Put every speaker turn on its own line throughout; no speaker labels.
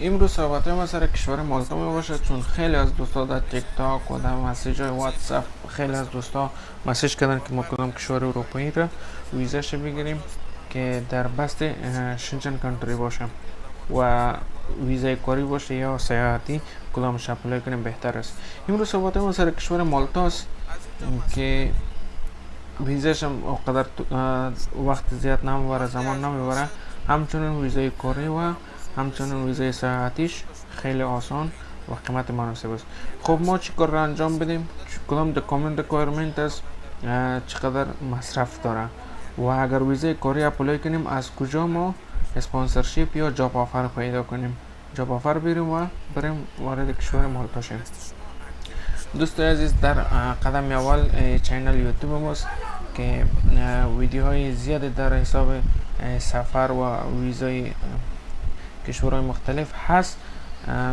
امروز صحبت ما سر کشور مالتا می باشه چون خیلی از دوستا در تیک تاک و در message های واتساپ خیلی از دوستا message کردن که ما کدام کشور اروپایی را ویزاش بگیریم که در best Schengen country باشه و ویزای کاری باشه یا سیاحتی کدامش apply کنیم بهتر است. امروز صحبت ما سر کشور مالتا است که ویزاش هم وقت زیاد نمی‌بره زمان نمی‌بره. همچنین ویزای کاری و همچنین ویزای سیاحتیش خیلی آسان و قیمت مناسب است. خب ما چی کار را انجام بدیم؟ کدام document requirement است چقدر مصرف داره؟ و اگر ویزای کاری apply کنیم از کجا ما sponsorship یا job offer پیدا کنیم؟ job offer بریم و بریم وارد کشور مالتا شیم دوست عزیز در قدم اول channel یوتیوب ماست که ویدیوهای زیاد در حساب سفر و ویزای کشورهای مختلف هست.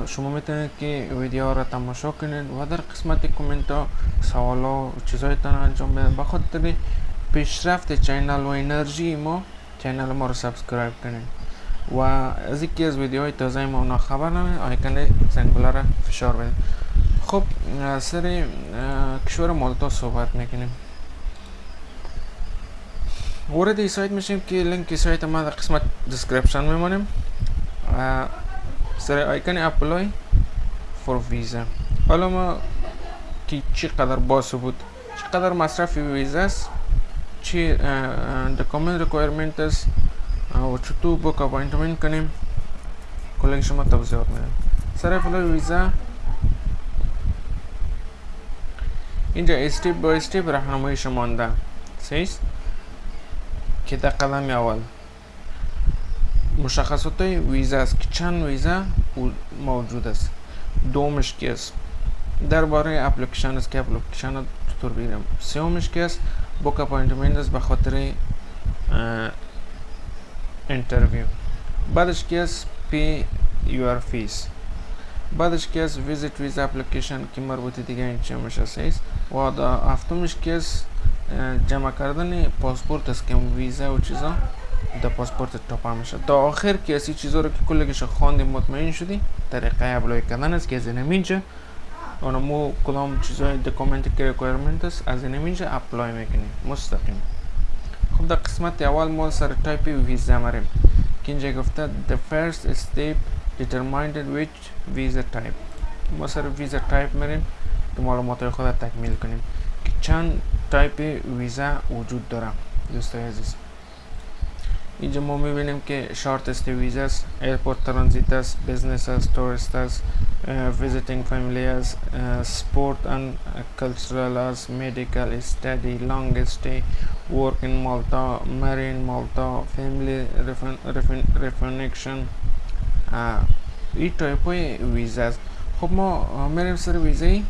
شما می‌تونید که ویدیو را تماشا کنید و در قسمت کامنت ها سوال ها و چیزهایتان انجام بدید بخاطر پیشرفت channel و انرژی ما channel ما رو subscribe کنید و از یکی از ویدیوهای تازه ما اونا خبر نمید آیکن زنگوله را فشار بدید خب سر کشور مالتا صحبت می‌کنیم. وارد ای سایت میشیم که لینک سایت ما در قسمت description میمونیم سر icon apply for visa حالا ما که چقدر باس بود چقدر مصرف ویزا است چی document requirement است و چطور book appointment کنیم کلنگ شما توضیحات میدم سر apply ویزا اینجا step by step راهنمایی شما مانده سیست که در قدم اول مشخصات ویزا است که چند ویزا موجود است. دومش که است. درباره اپلیکیشن است که اپلیکیشن چطور بگیرم. سومش که است book appointment است به خاطر interview بعدش که است pay your fees بعدش که است visit visa application که مربوط دیگه این چه میشه است و هفتمش که است جمع کردن پاسپورت است که ویزا و چیزا. در پاسپورت تاپا میشه تا آخر که اسی چیزا رو که کلگش خواندیم مطمئن شدی؟ طریقه apply کردن است که از این اینجا اون مو کدام چیزای document که requirement است از این اینجا apply می‌کنیم مستقیم. خب در قسمت اول ما سر تایپ ویزا میریم. که اینجا گفته the first step determined which visa type. ما سر visa type میریم که معلومات خود تکمیل کنیم. که چند تایپ ویزا وجود داره. دوستای عزیز. اینجا ما می‌بینیم که شارت است ویزا است airport transit است business است tourist است visiting family است sport and cultural است medical study long stay work in malta marine malta family reunification این تایپ های ویزا است خب ما میریم سر ویزای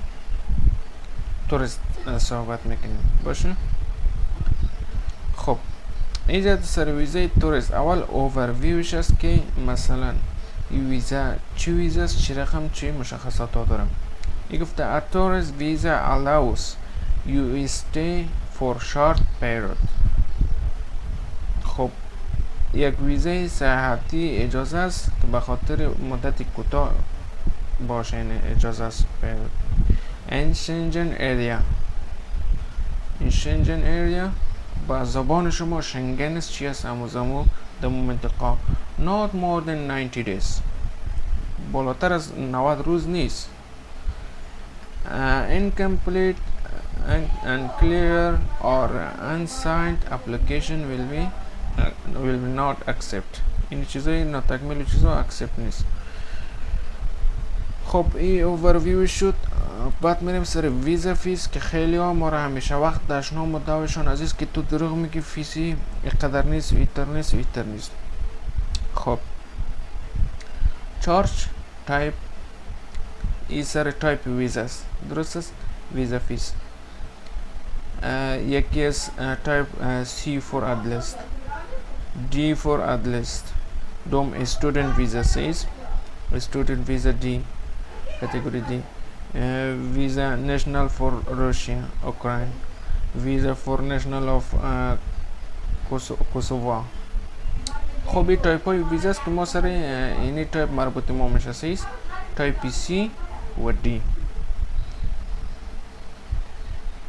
tourist صحبت می‌کنیم باشه خب اینجا سر ویزای tourist اول اوورویوش است که مثلا این ویزا چی ویزا است چی رقم چی مشخصات ها دارم. این گفته a tourist visa allows you stay for short period. خب یک ویزای سیاحتی اجازه است که به خاطر مدت کوتاه باشه این اجازه است in Schengen area. in Schengen area با زبان شما شنگن است چی است امو در منطقه not more than 90 days بالاتر از 90 روز نیست uh, incomplete and unclear or unsigned application will be uh, will not accept این چیزای ناتکمیل چیزا accept نیست خب این اوورویو شد. بعد میریم سر visa fees که خیلی ها ما را همیشه وقت داشنا مدعوشان عزیز که تو دروغ میگی fees ی اقدر نیست ویتر نیست ویتر نیست. خب. چارج تایپ ای سر تایپ ویزا است. درست است؟ ویزا فیس یکی از تایپ سی فور ادلست دی فور ادلست دوم استودنت ویزا سیز student visa D. category D. Uh, visa national for Russia Ukraine. Visa for national of uh, Kosovo. خب این تایپ های ویزا است که ما سر اینی تایپ مربوط ما میشه سیست type C و D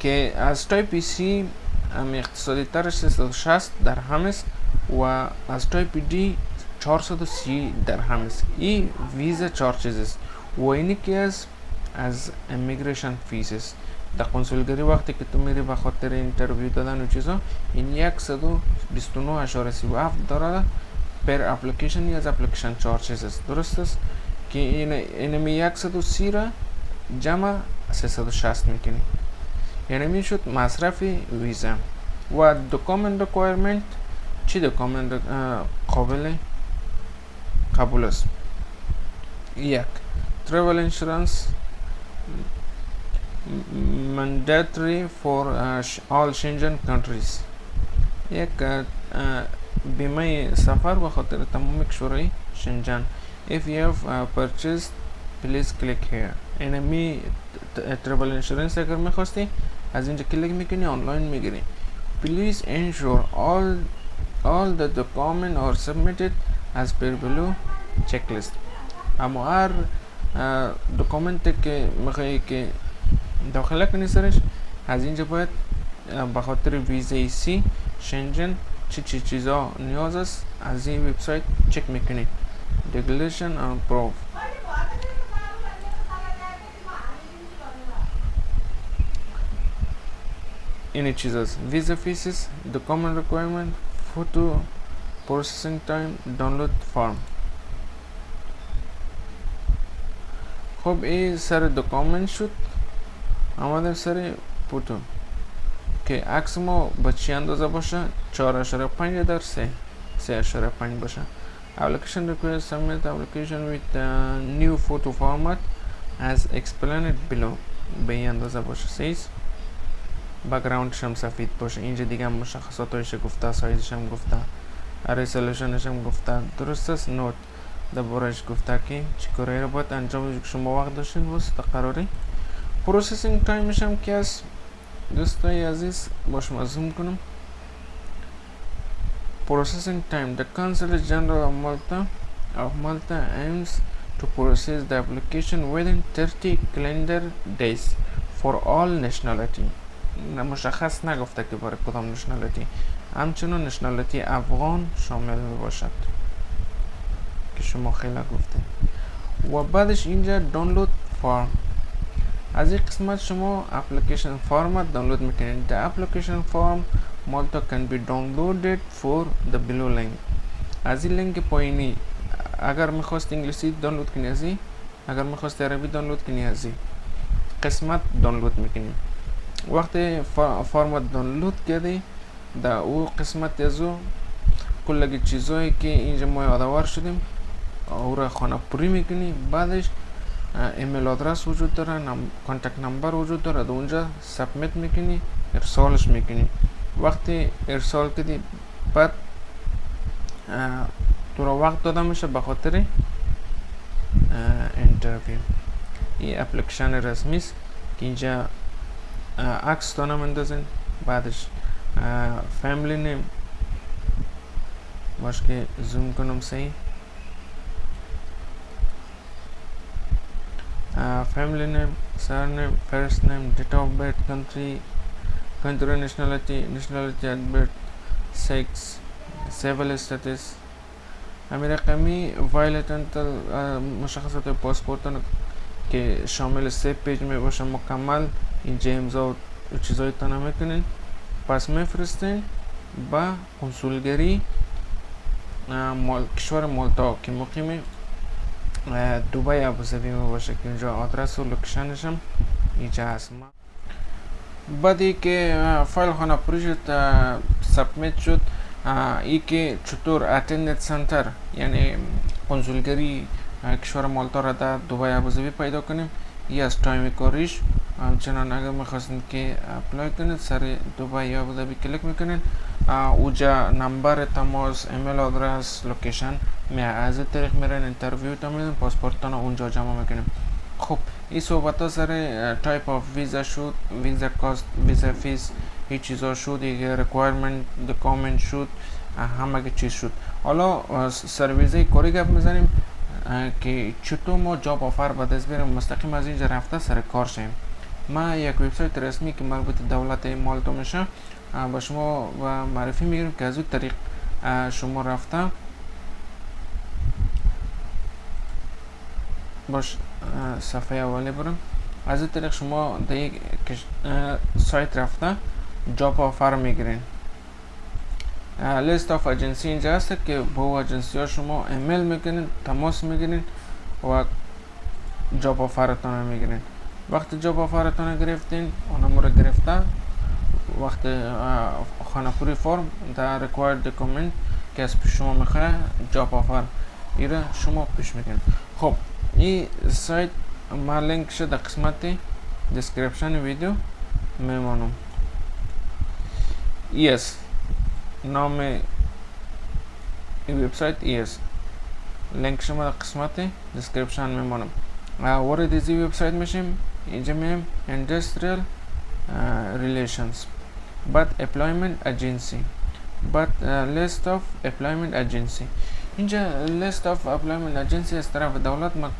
که از type C هم اقتصادی ترش 360 درهم است و از type D 430 درهم است این visa charges است و اینی که از immigration fees است در کنسولگری وقتی که تو میری به خاطر interview دادن و چیزا این 129.37 داره پر اپلیکیشن یا از اپلیکیشن چارچز است. درست است؟ که این اینمی 130 را جمع 360 می‌کنی. یعنی می‌شد مصرف ویزا. و دوکامنت ریکوایرمنت چی دوکامنت قابل قبول است. یک. travel insurance mandatory for uh, all Schengen countries یک بیمه سفر به خاطر تمام کشورهای شنجن if you have uh, purchased please click here اینمی travel insurance اگر میخواستی از اینجا کلیک میکنی آنلاین میگیری please ensure all all the document are submitted as per below checklist اما هر دکومنت که میخوایی که داخله کنی سرش از اینجا باید به خاطر ویزای سی شنجن چی چی چیزا نیاز است از این وبسایت چک می‌کنی. declaration and proof این چیز است. ویزا فیسز document requirement photo processing time download form خب این سر دکامنت شد آمدیم سر فوتو که عکس ما با چی اندازه باشه 4.5 در 3 3.5 باشه application requires submit application with a new photo format as explained below به این اندازه باشه سیز background ش هم سفید باشه اینجا دیگه مشخصاتش گفته سایزش هم گفته resolution ش هم گفته درست است note دربارهش گفته که چی کاری رو باید انجام که شما وقت داشتین واسه قراری processing time ش هم که از دوستای عزیز با شما زوم کنم processing time the consul general of malta of malta aims to process the application within 30 calendar days for all nationality مشخص نگفته که برای کدام نشنالیتی همچنان نشنالیتی افغان شامل می باشد که شما خیلی گفته و بعدش اینجا دانلود فارم از این قسمت شما اپلیکیشن فارمت دانلود می‌کنید the application form Malta can be downloaded for the below link. از این لینک پایینی اگر می‌خواست انگلیسی دانلود کنی از اگر می‌خواست عربی دانلود کنی از قسمت دانلود می‌کنی. وقتی فرمت دانلود کردی در او قسمت از او کل چیزهایی که اینجا ما یادآور شدیم او را خانه پوری می‌کنی بعدش email address وجود داره نم... contact number وجود داره در اونجا submit می‌کنی ارسالش می‌کنی وقتی ارسال کردی بعد تو را وقت داده میشه به خاطر انترویو این اپلیکیشن رسمی است که اینجا عکس دانم اندازین بعدش فامیلی نیم باش که زوم کنم صحیح uh, family name surname first name date of birth country country nationality nationality at birth sex civil status. همین رقمی وایلتنت مشخصات پاسپورت که شامل سه page می باشه مکمل اینجا امضا و چیزای تانه می‌کنین پس میفرستین با کنسولگری مال کشور مالتا که مقیم دوبای ابوظبی می باشه که اینجا آدرس و location ش هم اینجا هست بعدی که فایل خانه پوری شد submit شد ای که چطور attend center یعنی کنسولگری کشور مالتا را در دوبای ابوظبی پیدا کنیم ای از time کاریش همچنان اگر می‌خواستید که apply کنید سر دوبای یا ابوظبی کلیک می‌کنید اوجا number تماس email address location. می از طریق میرن interview تا میدن پاسپورت اونجا جمع می‌کنیم. خب این صحبت ها سر type of visa شد visa cost visa fees هیچ چیزا شد یک requirement document شد همه چیز شد. حالا سر ویزه کاری گپ می‌زنیم که چطور ما job offer به دست مستقیم از اینجا رفته سر کار شیم. ما یک وبسایت رسمی که مربوط دولت مالتا میشه. با شما و معرفی می‌گیریم که از اون طریق شما رفته باش صفحه اولی برم از این طریق شما در یک سایت رفته job offer می‌گیرین. list of agency اینجا هست که با اجنسی ها شما ایمیل می‌کنین تماس می‌گیرین و job offer تان می‌گیرین. وقتی job offer تان گرفتین اونم رو گرفته وقتی خانه فرم در required document که از پیش شما می‌خواه job offer ایره شما پیش می‌کنید خب این سایت ما لینک در قسمت description ویدیو میمانم. ایس نام این وبسایت ایس لینک شما قسمت description میمانم. وارد از این وبسایت میشیم. اینجا میم industrial uh, relations. But employment agency. But uh, list of employment agency. اینجا list of employment agency از طرف دولت ما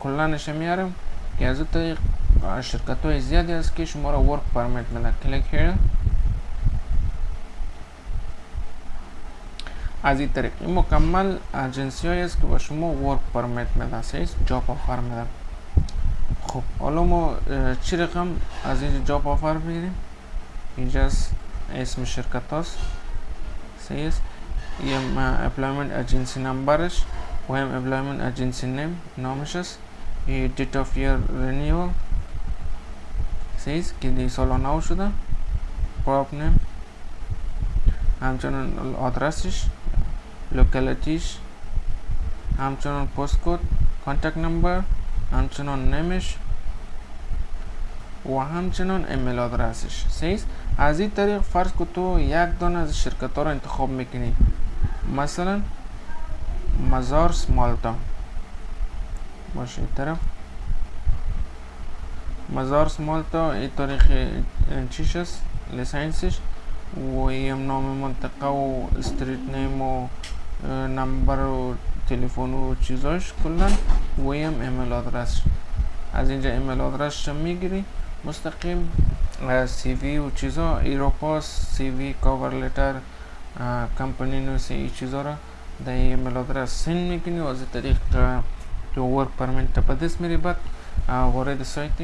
کلا نشه میارم که از طریق شرکت های زیادی است که شما را work permit میده click here. از این طریق این مکمل اجنسی هایی است که با شما work permit میده سیز job offer میده خب حالا ما چی رقم از اینجا job offer بگیریم اینجا اسم شرکت هاست. سیز یم employment agency number ش و هم employment agency name نامش است date of year renewal. says که دی سال نو شده. Crop name. همچنان آدرسش locality ش همچنان post code contact number همچنان نمیش و همچنان ایمیل آدرسش سیز از این طریق فرض که تو یک دانه از شرکت ها رو انتخاب می‌کنی. مثلا مزارس مالتا. باشه این طرف. مزارس مالتا این طریق چیش است و ایم نام منطقه و street name و نمبر و تلفن و چیزاش کلا و ایم ایمیل آدرس از اینجا ایمیل آدرس می‌گیری. مستقیم CV و چیزا Europass CV cover letter company NOC ای چیزا را در ایمیل آدرس send می‌کنی و از طریق تو work permit به دست میری. بعد وارد سایت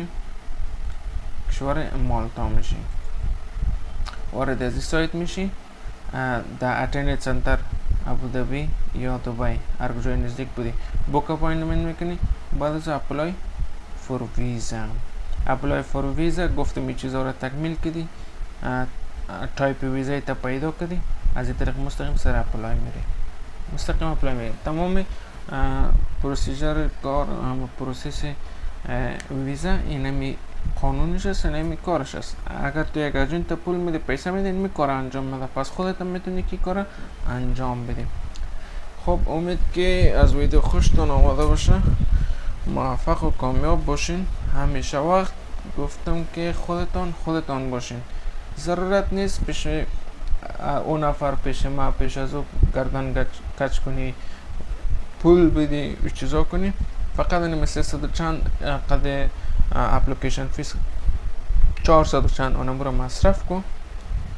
کشور مالتا میشی. وارد از سایت میشی. در attendance center یا دبی هر کجای نزدیک بودی book appointment میکنی بعد از apply for visa apply for visa گفتم این چیزا رو تکمیل کردی تایپ ویزا تا پیدا کردی از این طریق مستقیم سر apply میری مستقیم apply میری تمام procedure کار process ویزا اینمی قانونش اینمی کارش است. اگر تو یک اجنت پول میده پیسه میده اینمی کار انجام میده پس خودت هم می‌تونی که کار انجام بدی. خب امید که از ویدیو خوشتون آمده باشه. موفق و کامیاب باشین. همیشه وقت گفتم که خودتان خودتان باشین. ضرورت نیست پیش اون نفر پیش ما پیش از او گردن کچ کنی پول بدی و چیزا کنی. فقط این مثل صد چند قد application fees 400 چند اونم رو مصرف کن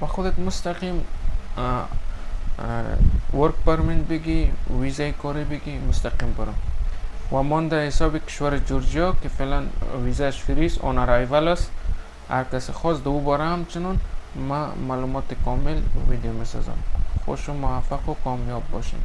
و خودت مستقیم work permit بگی ویزای کاری بگی مستقیم برو و من در حساب کشور جورجیا که فعلا ویزاش free س on arrival است هر کسی خواست دو باره همچنان ما معلومات کامل ویدیو می‌سازم خوش و موفق و کامیاب باشین